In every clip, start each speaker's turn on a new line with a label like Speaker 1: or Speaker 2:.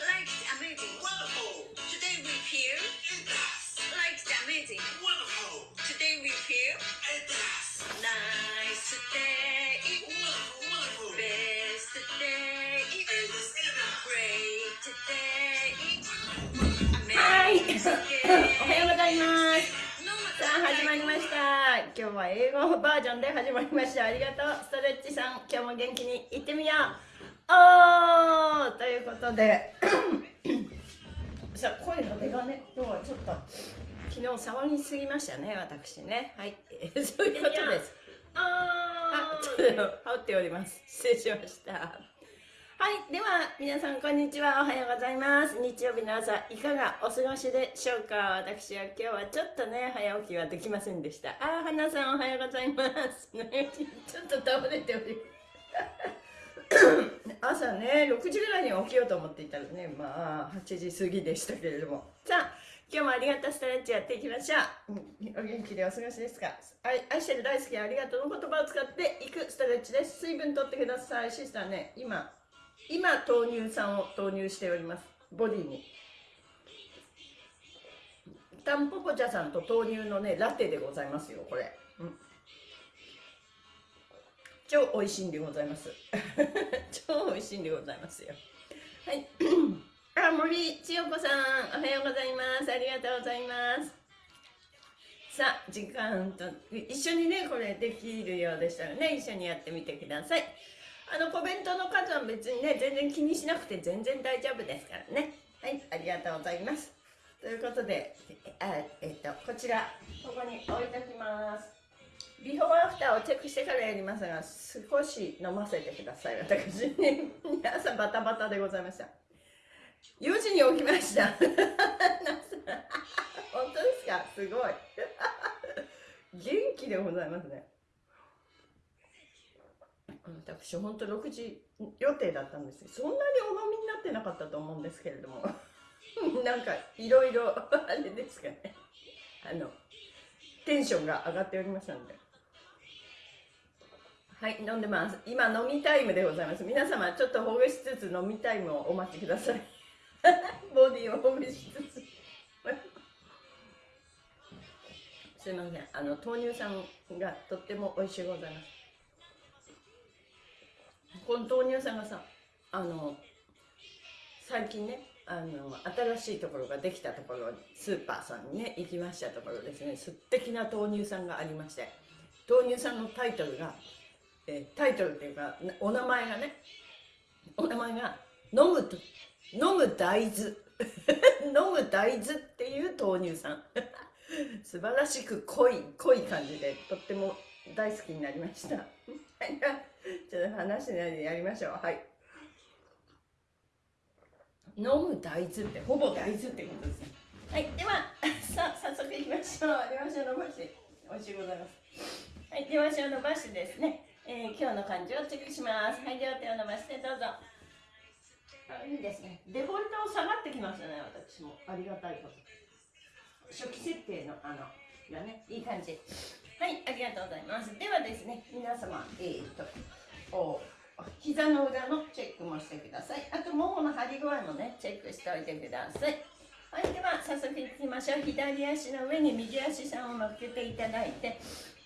Speaker 1: Like the amazing.
Speaker 2: Wonderful.
Speaker 1: Today we feel
Speaker 2: It does.
Speaker 1: like the amazing.
Speaker 2: Wonderful.
Speaker 1: Today we feel
Speaker 2: It does.
Speaker 1: nice day.
Speaker 2: Wonderful, wonderful.
Speaker 1: Best day.
Speaker 2: It does. It does.
Speaker 1: Great day.
Speaker 3: はい。
Speaker 1: Amazing
Speaker 3: おはようございます。
Speaker 1: No
Speaker 3: さあ、始まりました。 今日は英語バージョンで始まりました。ありがとう。ストレッチさん、今日も元気にいってみよう。おーということで、さあ、声の出がね、今日はちょっと、昨日騒ぎすぎましたね、私ね。はい。え ーそういうことです。あ、ちょっと羽織っております。失礼しました。はい、では皆さんこんにちは。おはようございます。日曜日の朝いかがお過ごしでしょうか。私は今日はちょっとね早起きはできませんでした。あー、花さんおはようございます。ね、ちょっと倒れております。朝ね6時ぐらいに起きようと思っていたらねまあ8時過ぎでしたけれどもさあ今日もありがとうストレッチやっていきましょう、うんお元気でお過ごしですか？愛愛してる大好きありがとうの言葉を使っていくストレッチです水分取ってくださいシスターね今今豆乳酸を投入しております。ボディに。タンポポ茶さんと豆乳のねラテでございますよこれ、うん、超美味しいんでございます。超美味しいんでございますよ。はい。あ森千代子さんおはようございます。ありがとうございます。さあ時間と一緒にねこれできるようでしたらね一緒にやってみてください。あのコメントの数は別にね全然気にしなくて全然大丈夫ですからね。はいありがとうございます。ということであえっとこちらここに置いておきます。ビフォーアフターをチェックしてからやりますが少し飲ませてください。私に朝バタバタでございました。4時に起きました。本当ですか？すごい。元気でございますね。私本当6時予定だったんですそんなにお飲みになってなかったと思うんですけれども。なんかいろいろ あれですかね。あのテンションが上がっておりましたので。はい飲んでます。今飲みタイムでございます。皆様ちょっとほぐしつつ飲みタイムをお待ちください。ボディをほぐしつつ。すいません。あの豆乳さんがとっても美味しいございます。この豆乳さんがさあの最近ねあの新しいところができたところスーパーさんにね行きましたところですね。素敵な豆乳さんがありまして豆乳さんのタイトルが、えタイトルっていうかお名前がねお名前が飲むと飲む大豆。飲む大豆っていう豆乳さん。素晴らしく濃い濃い感じでとっても大好きになりました。ちょっと話しないでやりましょう。はい。飲む大豆ってほぼ大豆ってことですね。はいでは さあ早速いきましょう。両足を伸ばして美味しいございます。はい両足を伸ばしてですね、えー今日の漢字をチェックします。はい両手を伸ばしてどうぞ。あい。いですね。デフォルト下がってきましたね私も。ありがたいこと。初期設定のあのがねいい感じはいありがとうございます。ではですね皆様えー、とお膝の裏のチェックもしてください。あとももの張り具合もねチェックしておいてください。はいでは早速いきましょう。左足の上に右足さんを乗っけていただいて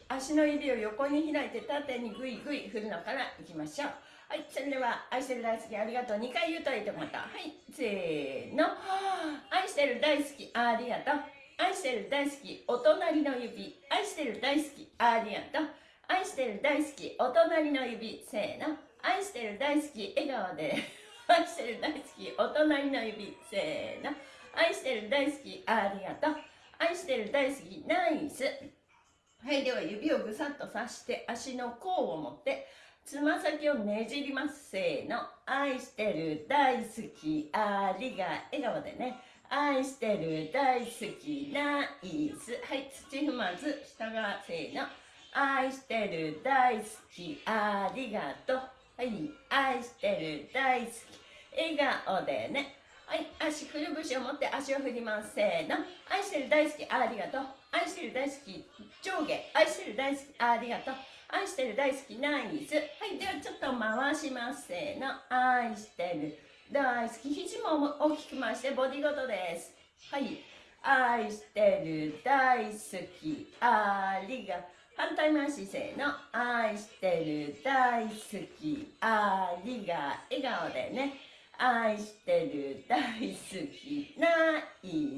Speaker 3: 足の指を横に開いて縦にグイグイ振るのからいきましょう。はい、それでは愛してる大好きありがとう。2回言うといいと思った。はいせーの。愛してる大好きありがとう。愛してる大好きお隣の指。愛してる大好きありがと。う愛してる大好きお隣の指。せーの。愛してる大好き笑顔で。愛してる大好きお隣の指。せーの。愛してる大好きありがと。う愛してる大好きナイス。はいでは指をぐさっとさして足の甲を持ってつま先をねじります。せーの。愛してる大好きありが笑顔でね。愛してる大好きナイスはい土踏まず下がせーの。愛してる大好きありがとう。はい愛してる大好き笑顔でね。はい足くるぶしを持って足を振りますせーの。愛してる大好きありがとう。愛してる大好き上下。愛してる大好きありがとう。愛してる大好きナイスはいではちょっと回しますせーの。愛してる大好き。肘も大き。く回してボディごとですはい愛してる大好き。ありが反対回しせーの愛してる大好き。ありが笑顔でね愛してる大好き。ない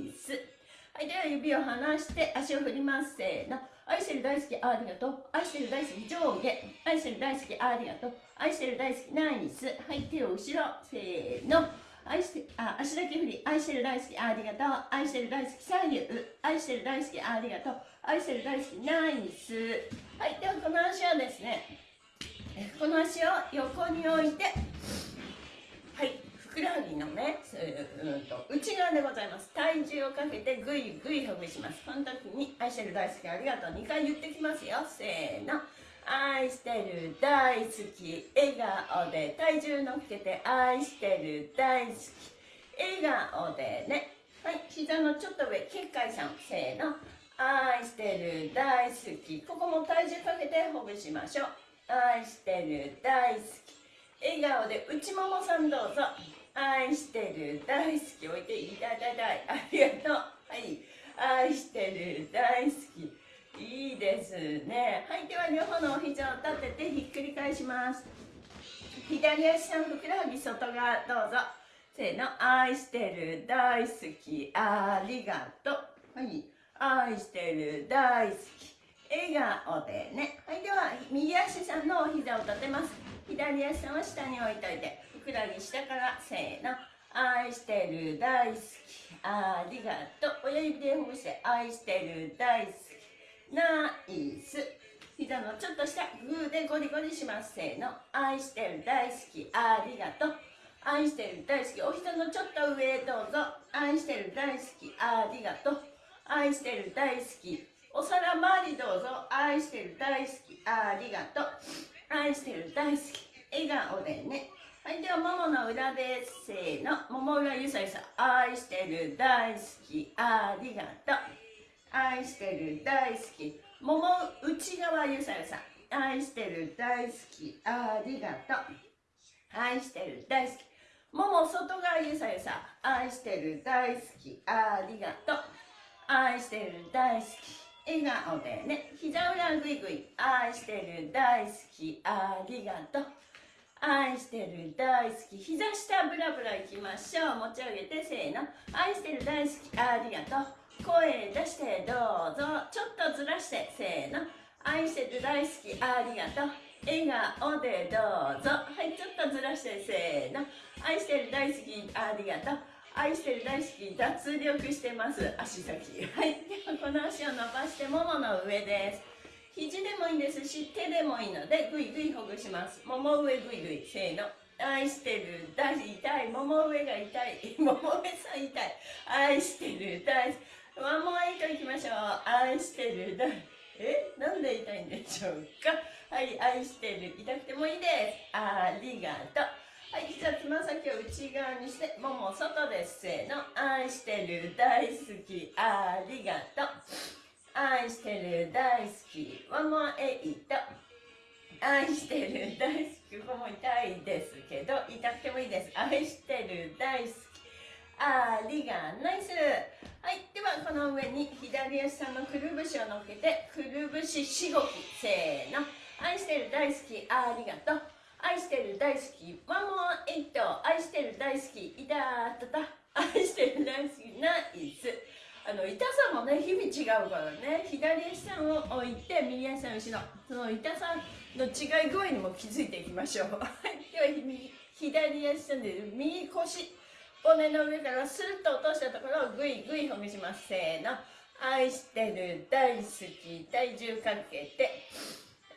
Speaker 3: 指を離して足を振ります。せーの。愛してる大好きありがとう。愛してる大好き上下。愛してる大好きありがとう。愛してる大好きナイス。はい手を後ろ。せーの。愛してあ足だけ振り。愛してる大好きありがとう。愛してる大好き左右。愛してる大好きありがとう。愛してる大好きナイス。はいではこの足はですねえこの足を横に置いて。はい。ふくらはぎのねうんと。内側でございます。体重をかけてぐいぐいほぐします。この時に愛してる大好きありがとう。2回言ってきますよ。せーの。愛してる大好き。笑顔で。体重乗っけて愛してる大好き。笑顔でね。はい。膝のちょっと上。結界さん。せーの。愛してる大好き。ここも体重かけてほぐしましょう。愛してる大好き。笑顔で。内ももさんどうぞ。愛してる大好き置いていただいたい。ありがとう。はい愛してる大好き。いいですね。はいでは両方のお膝を立ててひっくり返します。左足さんふくらはぎ外側どうぞ。せーの愛してる大好き。ありがとう。はい愛してる大好き。笑顔でね。はいでは右足さんのお膝を立てます。左足さんは下に置いといて。ふくらはぎ下から？せーの。愛してる大好き。ありがとう。親指でほぐして愛してる大好き。ナイス。膝のちょっと下グーでゴリゴリします。せーの。愛してる大好き。ありがとう。愛してる大好き。お膝のちょっと上どうぞ。愛してる大好き。ありがとう。愛してる大好き。お皿周りどうぞ。愛してる大好き。ありがとう。愛してる大好き。笑顔でね。はいではももの裏ですせーの。もも裏ゆさゆさ愛してる大好きありがとう。愛してる大好き。もも内側ゆさゆさ愛してる大好きありがとう。愛してる大好き。もも外側ゆさゆさ愛してる大好きありがとう。愛してる大好き。笑顔でね。膝裏ぐいぐい。愛してる大好きありがとう。愛してる大好き。膝下ブラブラいきましょう。持ち上げてせーの。愛してる大好き。ありがとう。声出してどうぞ。ちょっとずらしてせーの。愛してる大好き。ありがとう。笑顔でどうぞ。はいちょっとずらしてせーの。愛してる大好き。ありがとう。愛してる大好き。脱力してます。足先。はい。ではこの足を伸ばしてももの上です。肘でもいいですし手でもいいのでぐいぐいほぐします。もも上ぐいぐいせーの。愛してる。大痛い。もも上が痛い。もも上さん痛い。愛してる。大ワンモアイトいきましょう。愛してる。大。え？なんで痛いんでしょうか？はい愛してる。痛くてもいいです。ありがとう。はい、膝つま先を内側にして、もも外です。せーの。愛してる、大好き、ありがとう。愛してる、大好き、ワンモアエイト。愛してる、大好き、ここも痛いですけど、痛くてもいいです。愛してる、大好き、ありがナイス。はい、ではこの上に左足さんのくるぶしを乗っけて、くるぶししごき。せーの。愛してる、大好き、ありがとう。愛してる大好きワンモアエイト愛してる大好きいたたた愛してる大好きナイスあの痛さもね日々違うからね。左足さんを置いて右足さん後ろ。その痛さの違い具合にも気づいていきましょう。では左足さんで右腰骨の上からスルッと落としたところをグイグイほぐします。せーの。愛してる大好き体重かけて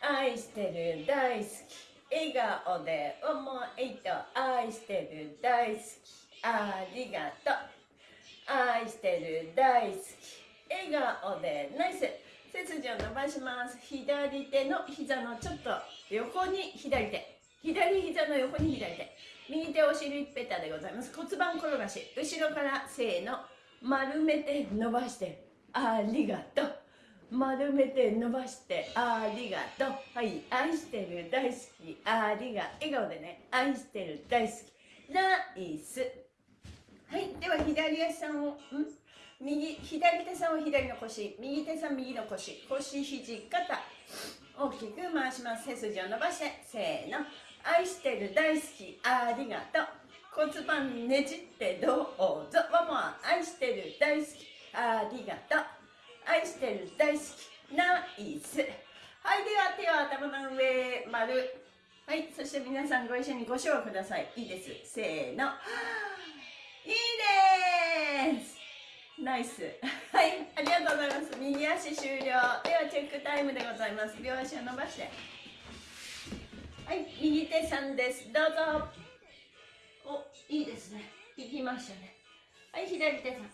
Speaker 3: 愛してる大好き。笑顔で思いと愛してる大好き。ありがとう。愛してる大好き笑顔で。ナイス。背筋を伸ばします。左手の膝のちょっと横に左手。左膝の横に左手。右手お尻ペタでございます。骨盤転がし。後ろからせーの丸めて伸ばして。ありがとう。丸めて伸ばしてありがとう。はい。愛してる大好き。ありが笑顔でね。愛してる大好き。ナイス。はいでは左足さんをん？右左手さんを左の腰。右手さん右の腰。腰肘肩。大きく回します。背筋を伸ばして。せーの。愛してる大好き。ありがとう。骨盤ねじって。どうぞ。ママ愛してる大好き。ありがとう。愛してる大好き。ナイス。はいでは手を頭の上丸。はいそして皆さんご一緒にご唱ください。いいです。せーの。いいです。ナイス。はいありがとうございます。右足終了。ではチェックタイムでございます。両足を伸ばして。はい右手さんです。どうぞ。おいいですね。行きましたね。はい左手さん。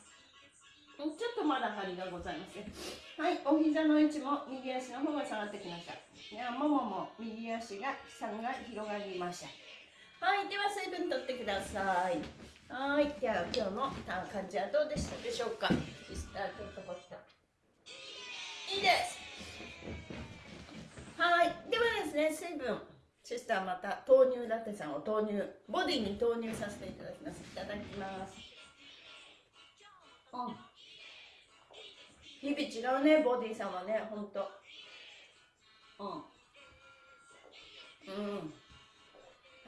Speaker 3: ちょっとまだ張りがございますねはいお膝の位置も右足の方が下がってきました。いやももも右足がさんが広がりました。はいでは水分取ってください。はい。では今日の感じはどうでしたでしょうか？シスターちょっとこっちいいです。はい。ではですね水分。シスターまた豆乳ラテさんを投入ボディに投入させていただきます。いただきます。うん日々違うねボディさんはね。ほんと。うん。うん。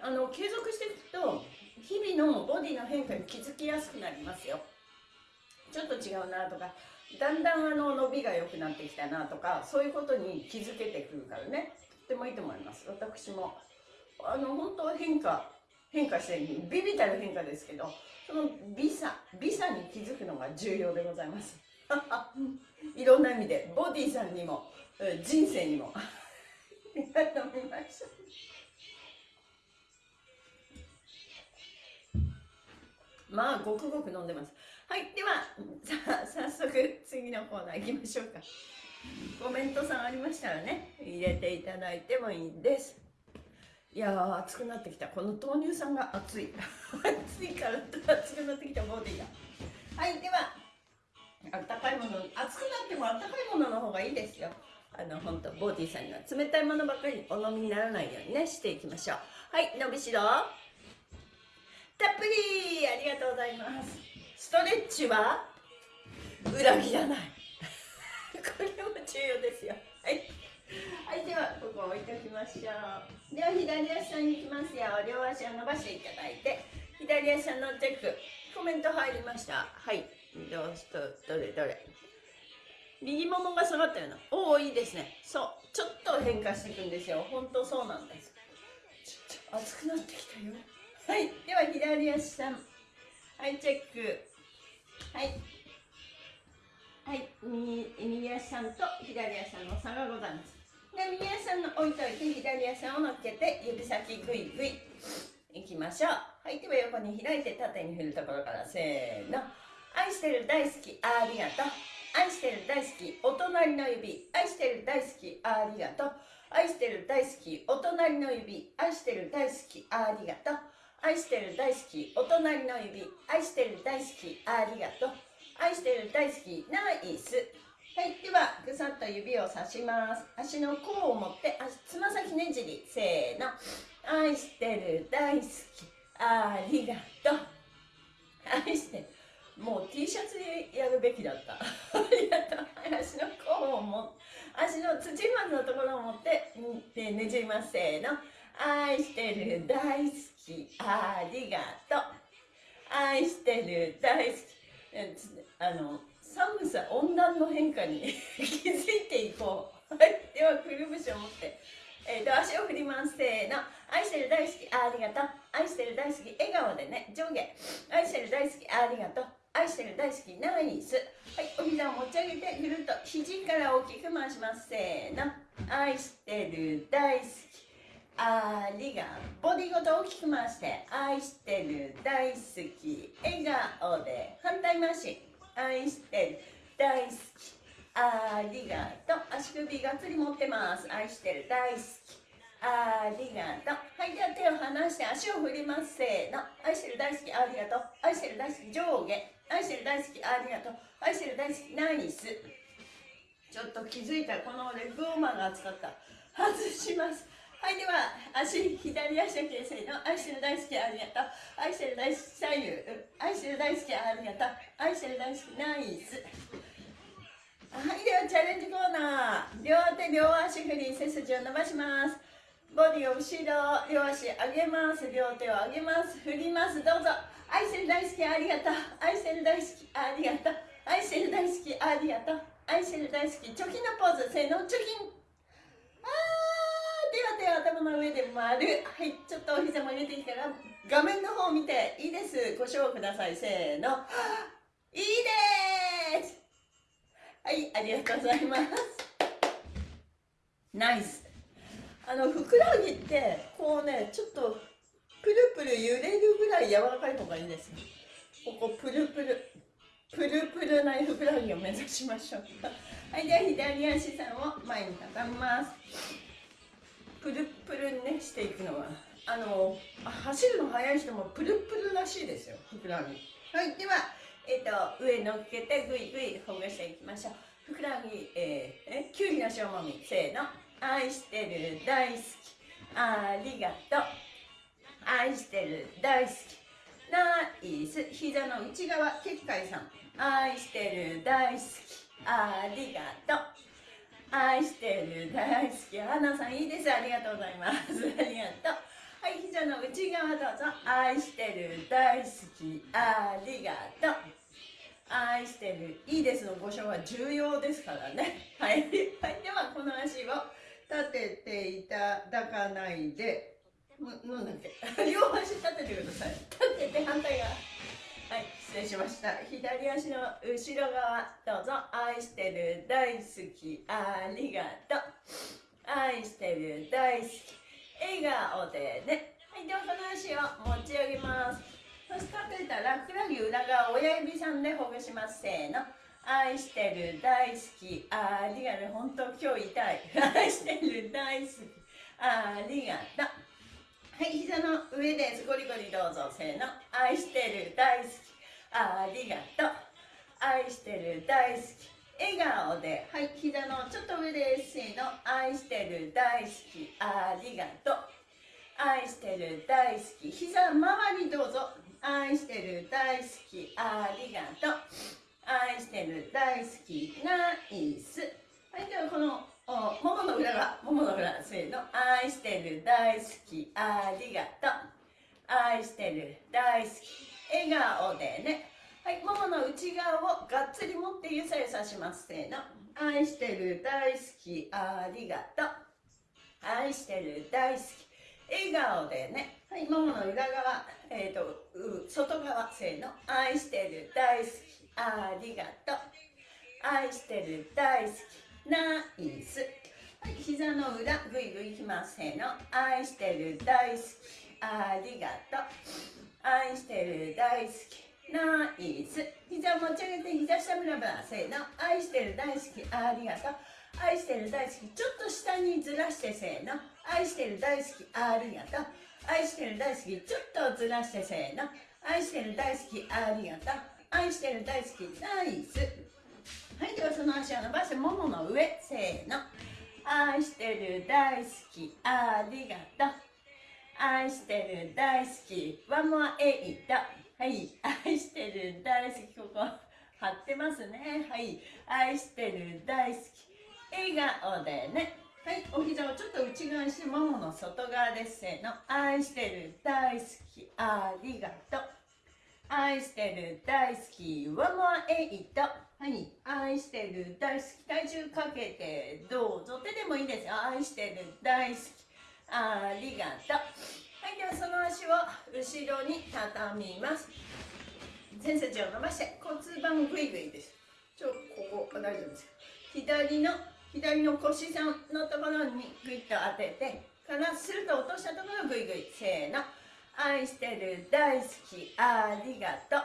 Speaker 3: あの継続していくと日々のボディの変化に気づきやすくなりますよ。ちょっと違うなとかだんだんあの伸びが良くなってきたなとかそういうことに気づけてくるからね。とってもいいと思います。私も。あの本当変化変化してるビビたる変化ですけどその美さ美さに気づくのが重要でございます。いろんな意味でボディさんにも人生にも。飲みましょまあごくごく飲んでます。はいではさあ早速次のコーナー行きましょうか。コメントさんありましたらね入れていただいてもいいです。いやー熱くなってきた。この豆乳さんが熱い。熱いから熱くなってきたボディがはいではあったかいもの熱くなってもあったかいものの方がいいですよ。あの本当ボディさんには冷たいものばっかりお飲みにならないようにねしていきましょう。はい伸びしろ。たっぷりありがとうございます。ストレッチは裏切らない。これも重要ですよ。はい。はいではここ置いときましょう。では左足に行きますよ。両足を伸ばしていただいて左足のチェックコメント入りました。はい。どうしとどれどれ。右ももが下がったような。おおいいですね。そう。ちょっと変化していくんですよ。本当そうなんです。ちょっと熱くなってきたよはい。では左足さん。はいチェック。はい。はい。右足さんと左足さんの差がございますで右足さんの置いといて左足さんを乗っけて指先グイグイ。いきましょう。はい。では横に開いて縦に振るところから。せーの。愛してる大好きありがとう。愛してる大好きお隣の指。愛してる大好きありがとう。愛してる大好きお隣の指。愛してる大好きありがとう。愛してる大好きお隣の指愛してる大好きありがとう愛してる大好きナイスはいではぐさっと指をさします足の甲を持ってつま先ねじりせーの愛してる大好きありがとう愛してるもう T シャツでやるべきだった。ありがとう。足の甲をも、足の土までのところを持って、でねじります。せーの。愛してる、大好き、ありがとう。愛してる、大好き。あの、寒さ、温暖の変化に 気づいていこう。はい。では、くるぶしを持って、えー、と足を振ります。せーの。愛してる大好き。ありがとう。愛してる大好き。笑顔でね。上下。愛してる大好き。ありがとう。愛してる大好き。ナイス。はい。お膝を持ち上げてぐるっと肘から大きく回します。せーの。愛してる大好き。ありがボディごと大きく回して愛してる大好き笑顔で反対回し。愛してる大好き。ありがとう足首がっつり持ってます。愛してる大好き。ありがとうはいでは手を離して足を振ります。せーの。愛してる大好きありがとう。愛してる大好き上下。愛してる大好きありがとう。愛してる大好きナイス。ちょっと気づいたこのレッグウォーマーが熱かった。外します。はいでは足左足だけせーの愛してる大好きありがとう。愛してる大好き左右。愛してる大好きありがとう。愛してる大好きナイス。はいではチャレンジコーナー。両手両足振り背筋を伸ばします。ボディを後ろ両足上げます。両手を上げます。振ります。どうぞ。愛してる大好きありがとう。愛してる大好きありがとう。愛してる大好きありがとう。愛してる大好き。チョキのポーズ。せーの。チョキー手は頭の上で丸はいちょっとお膝も入れてきたら画面の方を見ていいです。ご賞ください。せーの。いいです。はいありがとうございます。ナイス。あのふくらはぎってこうねちょっとプルプル揺れるぐらい柔らかい方がいいですここプルプル。プルプルなふくらはぎを目指しましょう。はいでは左足さんを前に畳みます。プルプルにねしていくのは。あの走るの速い人もプルプルらしいですよふくらはぎ。はいではえっ、と上乗っけてぐいぐいほぐしていきましょう。ふくらはぎえー、えきゅうりの塩もみ。せーの。愛してる大好き。ありがとう。愛してる大好き。ナイス。膝の内側結界さん。愛してる大好き。ありがとう。愛してる大好き花さんいいですありがとうございます。ありがとう。はい膝の内側どうぞ。愛してる大好きありがとう。愛してるいいですのご賞は重要ですからね。はい、はい、ではこの足を立てていただかないで。なんだっけ両足立ててください。失礼しました。左足の後ろ側どうぞ。愛してる大好き。ありがとう。愛してる大好き。笑顔でね。はいではこの足を持ち上げます。そして立てたらふくらはぎ裏側親指さんでほぐします。せーの。愛してる大好き。ありがとう。本当今日痛い。愛してる大好き。ありがとう。はい膝の上です。ゴリゴリどうぞ。せーの。愛してる大好き。ありがとう。愛してる大好き。笑顔で。はい膝のちょっと上です。せーの愛してる大好き。ありがとう。愛してる大好き。膝周りどうぞ。愛してる大好き。ありがとう。愛してる大好き。ナイスはいではこのおももの裏。がももの裏せーの。愛してる大好き。ありがとう。愛してる大好き。笑顔でね。はいももの内側をがっつり持ってゆさゆさします。せーの。愛してる大好き。ありがとう。愛してる大好き。笑顔でね。はいももの裏側えっ、ー、と外側。せーの。愛してる大好き。ありがとう。愛してる大好き。ナイス。はい膝の裏ぐいぐいきます。せーの。愛してる大好き。ありがとう。愛してる大好き。ナイス。膝持ち上げて膝下ブラブラせーの。愛してる大好き。ありがとう。愛してる大好き。ちょっと下にずらしてせーの。愛してる大好き。ありがとう。愛してる大好き。ちょっとずらしてせーの。愛してる大好き。ありがとう。愛してる大好き。ナイス。はいではその足を伸ばしてももの上せーの。愛してる大好き。ありがとう。愛してる大好き。ワンモアエイトはい。愛してる大好き。ここ貼ってますね。はい。愛してる大好き。笑顔でね。はい。お膝をちょっと内側にしてももの外側ですせーの。愛してる大好き。ありがとう。愛してる大好き。ワンモアエイトはい。愛してる大好き。体重かけてどうぞ。手でもいいですよ。愛してる大好き。ありがとう。はいではその足を後ろに畳みます。背筋を伸ばして骨盤グイグイです。ちょここ大丈夫です。左の左の腰さんのところにグイッと当ててからすると落としたところグイグイせーの。愛してる大好きありがとう。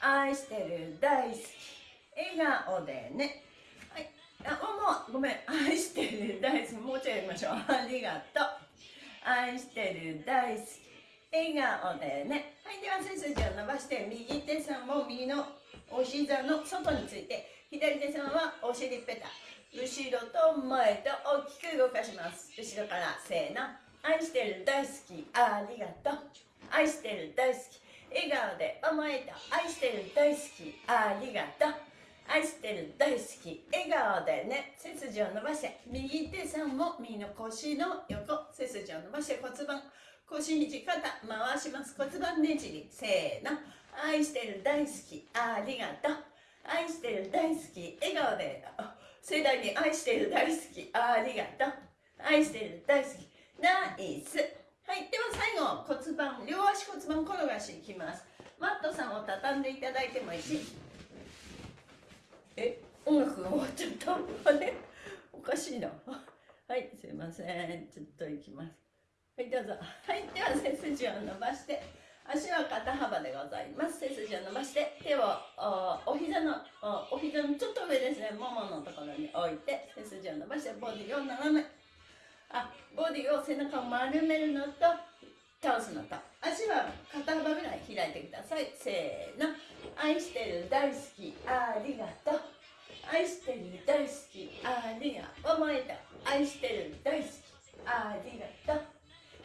Speaker 3: 愛してる大好き。笑顔でね。はい。あもうごめん。愛してる大好き。もうちょいやりましょう。ありがとう。愛してる大好き。笑顔でね。はいでは背筋を伸ばして右手さんも右のお膝の外について左手さんはお尻ペタ後ろと前と大きく動かします。後ろからせーの。愛してる大好き。ありがとう。愛してる大好き。笑顔で思えた。愛してる大好き。ありがとう。愛してる大好き笑顔でね背筋を伸ばして右手さんも右の腰の横背筋を伸ばして骨盤腰肘肩回します。骨盤ねじり。せーの。愛してる大好きありがとう。愛してる大好き笑顔で盛大に愛してる大好きありがとう。愛してる大好きナイス。はいでは最後骨盤両足骨盤転がしいきます。マットさんを畳んでいただいてもいいしえ音楽が終わっちゃったあれ？おかしいな。はいすいません。ちょっと行きます。はいどうぞ。はいでは背筋を伸ばして足は肩幅でございます。背筋を伸ばして手をおお膝のおお膝のちょっと上ですね。もものところに置いて背筋を伸ばしてボディを斜め。あボディを背中を丸めるのと倒すのと。足は肩幅ぐらい開いてください。せーの。愛してる大好きありがとう。愛してる大好きありがとう。思えた。愛してる大好きありがとう。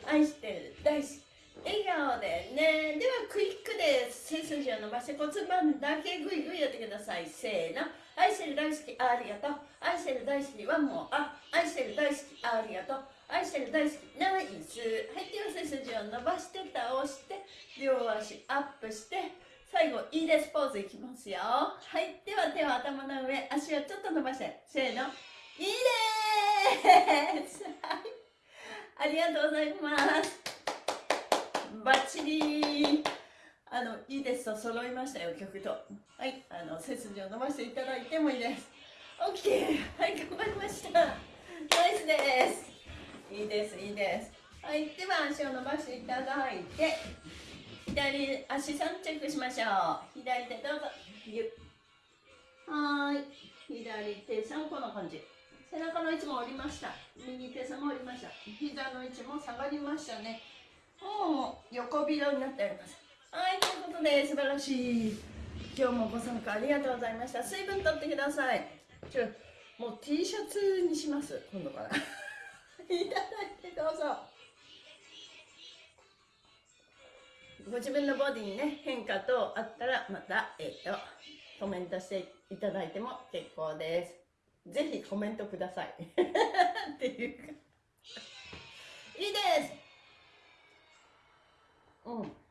Speaker 3: 愛してる大好き。笑顔でね。ではクイックで背筋を伸ばして骨盤だけグイグイやってください。せーの。愛してる大好きありがとう。愛してる大好きワンモア愛してる大好きありがとう。愛してる大好きナイス。はいでは背筋を伸ばして倒して両足アップして最後いいですポーズいきますよ。はいでは手を頭の上足をちょっと伸ばして。せーの。いいです。はい。ありがとうございます。バッチリ。あのいいですと揃いましたよ曲と。はい。あの背筋を伸ばしていただいてもいいです。OK はい頑張りました。ナイスです。いいですいいです。はいでは足を伸ばしていただいて左足さんチェックしましょう。左手どうぞ。ゆっ。はーい。左手さんこんな感じ。背中の位置も下りました。右手さんも下りました。膝の位置も下がりましたね。もう横広になっておりますはいということで素晴らしい。今日もご参加ありがとうございました。水分取ってください。ちょもう T シャツにします。今度から。いただいてどうぞ。ご自分のボディにね変化等あったらまたえっ、とコメントしていただいても結構です。ぜひコメントください。っていうか。いいです。うん。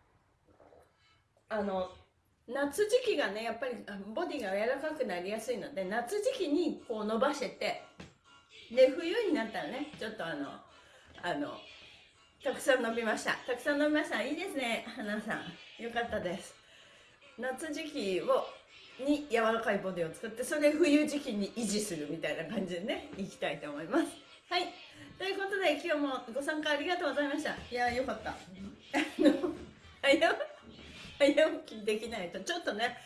Speaker 3: あの夏時期がねやっぱりボディが柔らかくなりやすいので夏時期にこう伸ばしててで冬になったらねちょっとあのあのたくさん伸びました。たくさん伸びました。いいですね花さん。よかったです。夏時期をに柔らかいボディを作ってそれ冬時期に維持するみたいな感じでねいきたいと思います。はい。ということで今日もご参加ありがとうございました。いやよかった。あの早早起きできないとちょっとね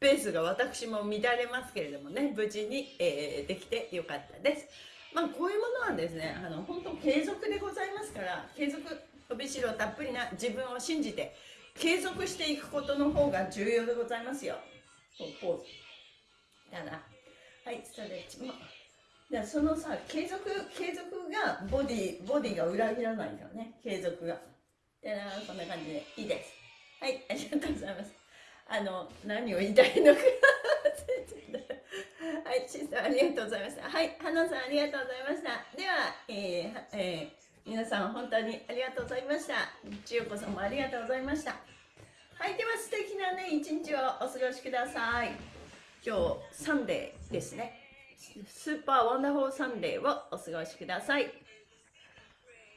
Speaker 3: ペースが私も乱れますけれどもね無事に、えーできてよかったです。まあこういうものはですねあの本当継続でございますから継続伸びしろたっぷりな自分を信じて継続していくことの方が重要でございますよ。ポーズ。ただはいストレッチも。そのさ継続継続がボディボディが裏切らないからね継続が。でなこんな感じでいいです。はいありがとうございます。あの何を言いたいのかはいシスターありがとうございました。はい花さんありがとうございました。ではえーえー皆さん本当にありがとうございました。千代子さんもありがとうございました。はいでは素敵なね一日をお過ごしください。今日 Sunday ですね。 Super wonderful Sunday をお過ごしください。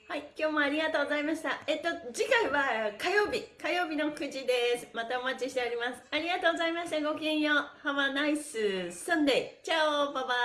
Speaker 3: はい、今日もありがとうございました。えっと、次回は火曜日、火曜日の9時です。またお待ちしております。ありがとうございました。ごきげんよう。Have a nice Sunday. Ciao バイバイ。